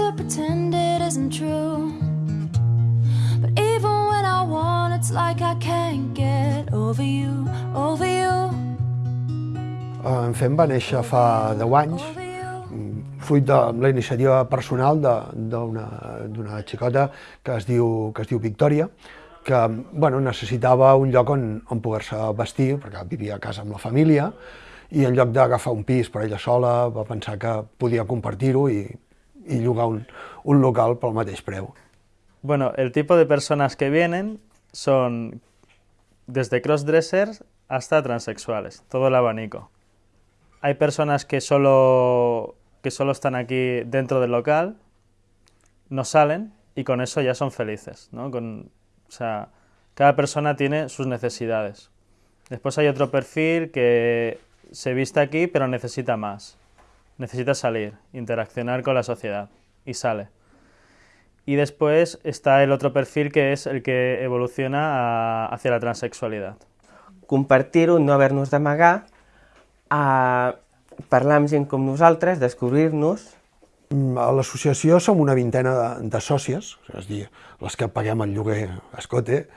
to pretend it isn't true. But even when I want, it's like I can't get over you, over you, En Fem va néixer fa 10 anys, you. fruit de la iniciativa personal d'una xicota que es diu, que es diu Victòria, que bueno, necessitava un lloc on, on poder-se vestir, perquè vivia a casa amb la família, i en lloc d'agafar un pis per ella sola, va pensar que podia compartir-ho i, i llogar un, un local pel mateix preu. Bueno, el tipo de personas que vienen son desde crossdressers hasta transexuales, todo el abanico. Hay personas que solo, que solo están aquí dentro del local, no salen y con eso ya son felices, ¿no? Con, o sea, cada persona tiene sus necesidades. Después hay otro perfil que se viste aquí pero necesita más. Necesita salir, interaccionar con la sociedad y sale. Y después está el otro perfil que es el que evoluciona a- hacia la transexualidad. compartir-ho, no haver-nos d'amagar, a parlar amb gent com nosaltres, descobrir-nos, Mm, A l'associació som una vintena de, de sòcies, és a dir, les que paguem el lloguer a Escote,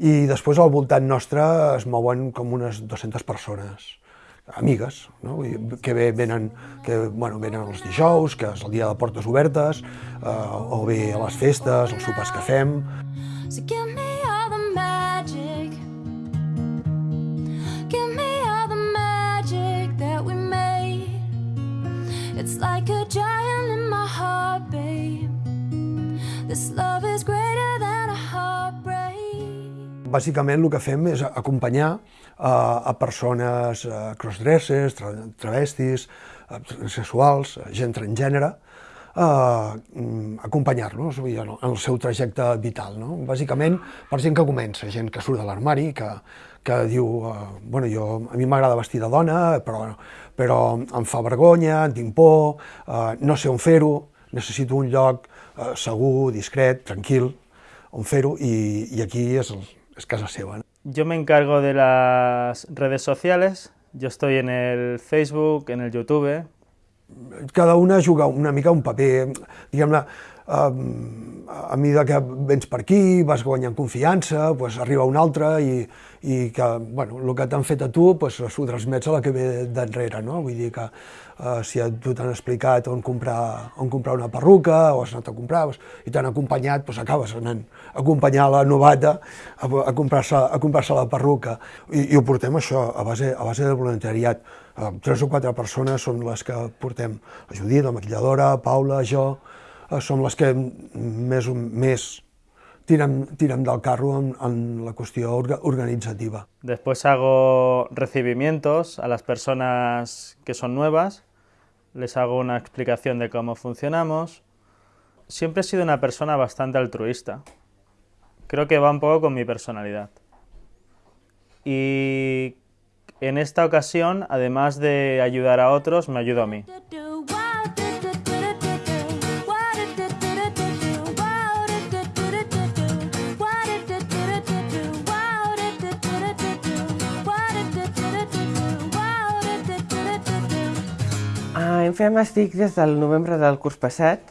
i després al voltant nostre es mouen com unes 200 persones, amigues, no? Que bé venen, que, bueno, venen els dijous, que és el dia de portes obertes, eh, o bé a les festes, els sopars que fem, So give me all the magic. Give me all the magic that we made. It's like a giant in my heart, babe. This Bàsicament el que fem és acompanyar eh, a persones eh, crossdressers, tra travestis, eh, sexuals, gent transgènere, eh, mm, acompanyar-los en el- seu trajecte vital. No? Bàsicament per gent que comença, gent que surt de l'armari, que, que diu, bueno, jo, a mi m'agrada vestir de dona, però, però em fa vergonya, tinc por, no sé on fer-ho, necessito un lloc segur, discret, tranquil, on fer-ho, i, i aquí és, el, Yo me encargo de las redes sociales. Yo estoy en el Facebook, en el YouTube. Cada una juga una mica un paper, diguem-ne, a mesura que vens per aquí, vas guanyant confiança, doncs arriba un altre i, i que, bueno, el que t'han fet a tu doncs, s'ho transmets a la que ve d'enrere, no? Vull dir que eh, si a tu t'han explicat on comprar, on comprar una perruca o has anat a comprar doncs, i t'han acompanyat, doncs acabes anant a acompanyar la novata a, a comprar-se a comprar la perruca. I, I ho portem això, a base, a base de voluntariat. Eh, tres o quatre persones són les que portem. La Judit, la maquilladora, Paula, jo, som les que més, més tirem, tirem del carro en, en la qüestió orga, organitzativa. Después hago recibimientos a las personas que son nuevas. Les hago una explicación de cómo funcionamos. Siempre he sido una persona bastante altruista. Creo que va un poco con mi personalidad. Y en esta ocasión, además de ayudar a otros, me ayudo a mí. En Fem estic des del novembre del curs passat,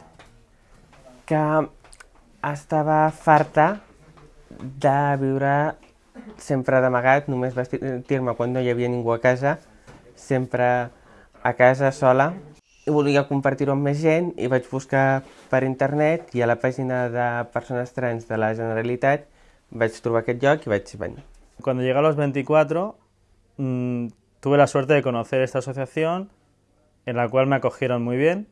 que estava farta de viure sempre d'amagat, només vestir-me quan no hi havia ningú a casa, sempre a casa sola. I volia compartir-ho amb més gent i vaig buscar per internet i a la pàgina de persones trans de la Generalitat vaig trobar aquest lloc i vaig venir. Cuando llegué a los 24, mm, tuve la suerte de conocer esta asociación en la cual me acogieron muy bien.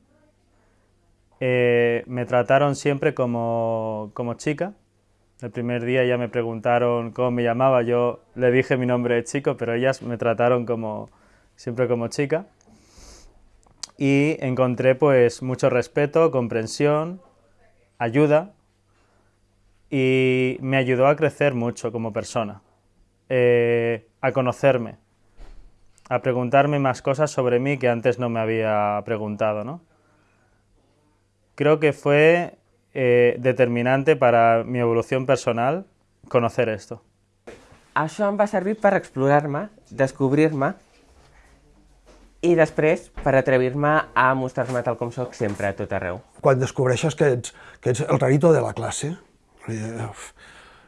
Eh, me trataron siempre como, como chica. El primer día ya me preguntaron cómo me llamaba, yo le dije mi nombre de chico, pero ellas me trataron como siempre como chica. Y encontré pues mucho respeto, comprensión, ayuda y me ayudó a crecer mucho como persona, eh, a conocerme, a preguntarme más cosas sobre mí que antes no me había preguntado, ¿no? Creo que fue eh, determinante para mi evolución personal conocer esto. Això em va servir per explorar-me, descobrir-me i després per atrevir-me a mostrar-me tal com sóc sempre, a tot arreu. Quan descobreixes que ets, que ets el rarito de la classe, eh,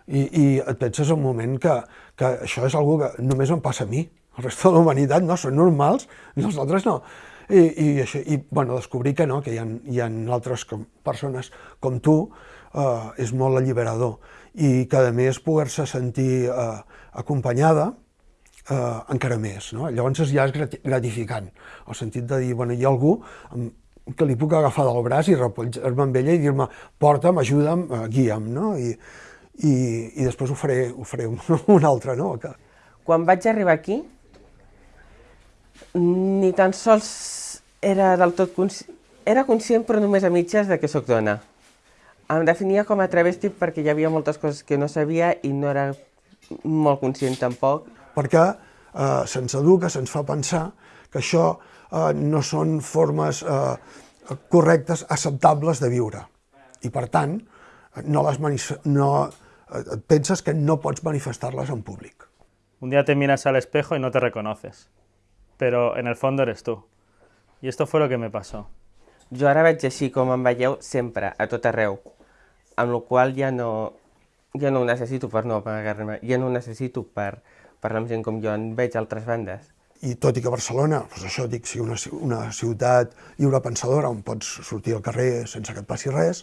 i, i et penses un moment que, que això és algo que només em passa a mi, el resto de la humanitat no, són normals, i els altres no. I, i, això, i bueno, descobrir que no, que hi ha, hi ha altres com, persones com tu, eh, és molt alliberador. I que, a més, poder-se sentir eh, acompanyada, eh, encara més. No? Llavors ja és gratificant, el sentit de dir, bueno, hi ha algú que li puc agafar del braç i repollar-me amb ella i dir-me, porta'm, ajuda'm, eh, guia'm, no? I, i, i després ho faré, ho faré un, un altre, no? Que... Quan vaig arribar aquí, ni tan sols era del tot conscient, era conscient però només a mitges de que sóc dona. Em definia com a travesti perquè hi havia moltes coses que no sabia i no era molt conscient tampoc. Perquè eh, se'ns educa, se'ns fa pensar que això eh, no són formes eh, correctes, acceptables de viure. I per tant, no les no, eh, penses que no pots manifestar-les en públic. Un día te miras al espejo y no te reconoces. Pero en el fondo eres tú. I esto fue lo que me pasó. Jo ara veig així com em veieu sempre, a tot arreu, amb la qual ja no, ja no ho necessito per no amagar-me, ja no ho necessito per parlar amb gent com jo en veig altres bandes. I tot i que Barcelona, doncs això dic, sigui una, una ciutat lliure pensadora on pots sortir al carrer sense que et passi res,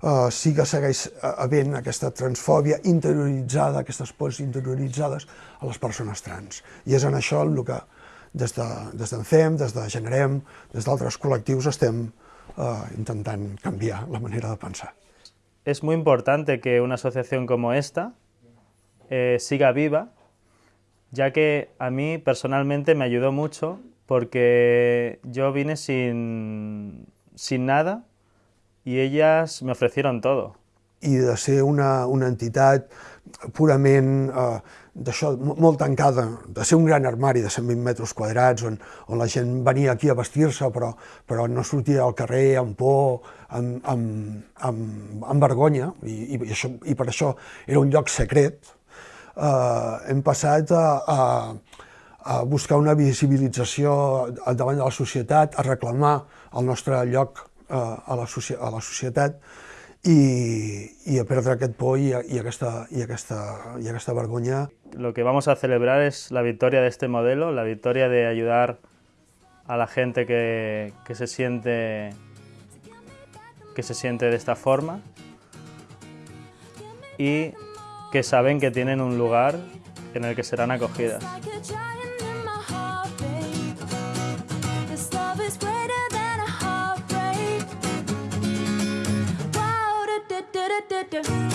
uh, sí que segueix havent aquesta transfòbia interioritzada, aquestes pors interioritzades a les persones trans. I és en això el que des de, des FEM, des de Generem, des d'altres col·lectius estem eh, canviar la manera de pensar. Es muy importante que una asociación como esta eh, siga viva, ya que a mí personalmente me ayudó mucho porque yo vine sin, sin nada y ellas me ofrecieron todo. I de ser una, una entitat purament eh, d'això, molt tancada, de ser un gran armari de 120 metres quadrats, on, on la gent venia aquí a vestir-se, però, però no sortia al carrer amb por, amb, amb, amb, amb vergonya, i, i, això, i per això era un lloc secret, eh, hem passat a, a, a buscar una visibilització davant de la societat, a reclamar el nostre lloc eh, a, la, a la societat, y, y a perdre aquest por y, y, aquesta, y, aquesta, y aquesta vergonya. Lo que vamos a celebrar es la victoria de este modelo, la victoria de ayudar a la gente que, que se siente que se siente de esta forma y que saben que tienen un lugar en el que serán acogidas. Yeah.